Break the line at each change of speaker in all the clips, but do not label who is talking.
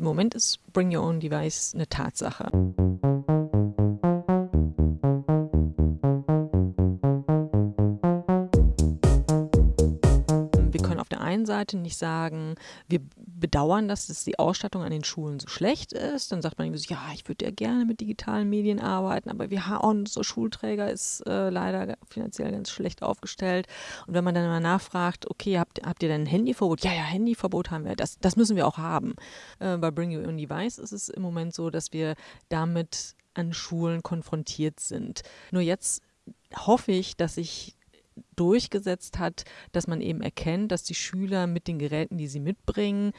Im Moment ist Bring Your Own Device eine Tatsache. Seite nicht sagen, wir bedauern, dass es die Ausstattung an den Schulen so schlecht ist. Dann sagt man irgendwie so, ja, ich würde ja gerne mit digitalen Medien arbeiten, aber wir haben unser Schulträger ist äh, leider finanziell ganz schlecht aufgestellt. Und wenn man dann mal nachfragt, okay, habt, habt ihr denn ein Handyverbot? Ja, ja, Handyverbot haben wir. Das, das müssen wir auch haben. Äh, bei Bring Your Own Device ist es im Moment so, dass wir damit an Schulen konfrontiert sind. Nur jetzt hoffe ich, dass sich durchgesetzt hat, dass man eben erkennt, dass die Schüler mit den Geräten, die sie mitbringen,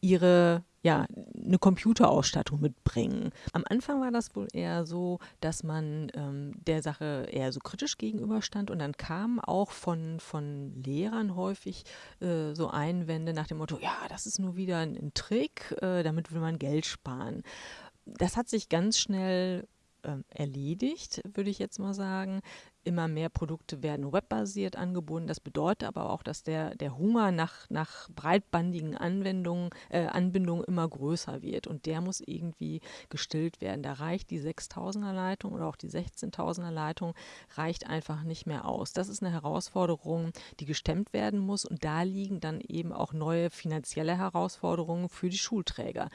ihre ja, eine Computerausstattung mitbringen. Am Anfang war das wohl eher so, dass man ähm, der Sache eher so kritisch gegenüberstand und dann kamen auch von, von Lehrern häufig äh, so Einwände nach dem Motto, ja, das ist nur wieder ein, ein Trick, äh, damit will man Geld sparen. Das hat sich ganz schnell ähm, erledigt, würde ich jetzt mal sagen. Immer mehr Produkte werden webbasiert angeboten. Das bedeutet aber auch, dass der, der Hunger nach, nach breitbandigen Anwendungen, äh, Anbindungen immer größer wird. Und der muss irgendwie gestillt werden. Da reicht die 6000er Leitung oder auch die 16.000er Leitung reicht einfach nicht mehr aus. Das ist eine Herausforderung, die gestemmt werden muss. Und da liegen dann eben auch neue finanzielle Herausforderungen für die Schulträger.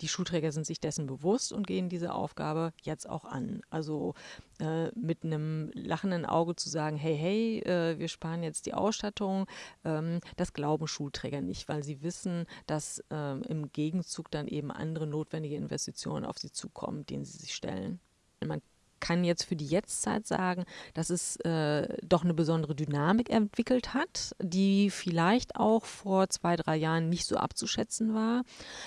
Die Schulträger sind sich dessen bewusst und gehen diese Aufgabe jetzt auch an. Also äh, mit einem lachenden Auge zu sagen, hey, hey, äh, wir sparen jetzt die Ausstattung, ähm, das glauben Schulträger nicht, weil sie wissen, dass ähm, im Gegenzug dann eben andere notwendige Investitionen auf sie zukommen, denen sie sich stellen. Man kann jetzt für die Jetztzeit sagen, dass es äh, doch eine besondere Dynamik entwickelt hat, die vielleicht auch vor zwei, drei Jahren nicht so abzuschätzen war.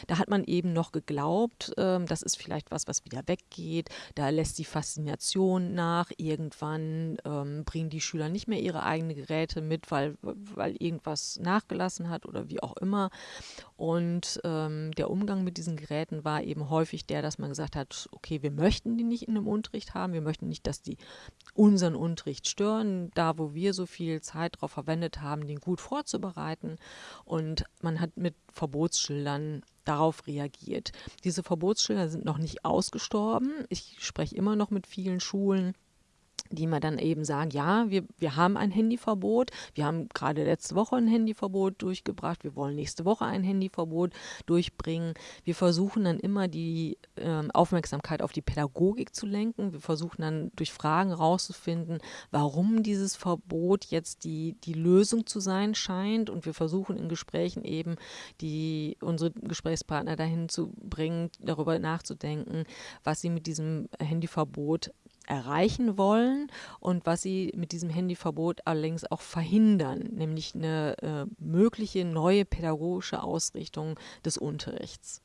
Da hat man eben noch geglaubt, äh, das ist vielleicht was, was wieder weggeht. Da lässt die Faszination nach. Irgendwann ähm, bringen die Schüler nicht mehr ihre eigenen Geräte mit, weil, weil irgendwas nachgelassen hat oder wie auch immer. Und ähm, der Umgang mit diesen Geräten war eben häufig der, dass man gesagt hat, okay, wir möchten die nicht in einem Unterricht haben haben. Wir möchten nicht, dass die unseren Unterricht stören, da wo wir so viel Zeit darauf verwendet haben, den gut vorzubereiten. Und man hat mit Verbotsschildern darauf reagiert. Diese Verbotsschilder sind noch nicht ausgestorben. Ich spreche immer noch mit vielen Schulen die mir dann eben sagen, ja, wir, wir haben ein Handyverbot, wir haben gerade letzte Woche ein Handyverbot durchgebracht, wir wollen nächste Woche ein Handyverbot durchbringen. Wir versuchen dann immer die äh, Aufmerksamkeit auf die Pädagogik zu lenken. Wir versuchen dann durch Fragen rauszufinden, warum dieses Verbot jetzt die, die Lösung zu sein scheint. Und wir versuchen in Gesprächen eben die, unsere Gesprächspartner dahin zu bringen, darüber nachzudenken, was sie mit diesem Handyverbot erreichen wollen und was sie mit diesem Handyverbot allerdings auch verhindern, nämlich eine äh, mögliche neue pädagogische Ausrichtung des Unterrichts.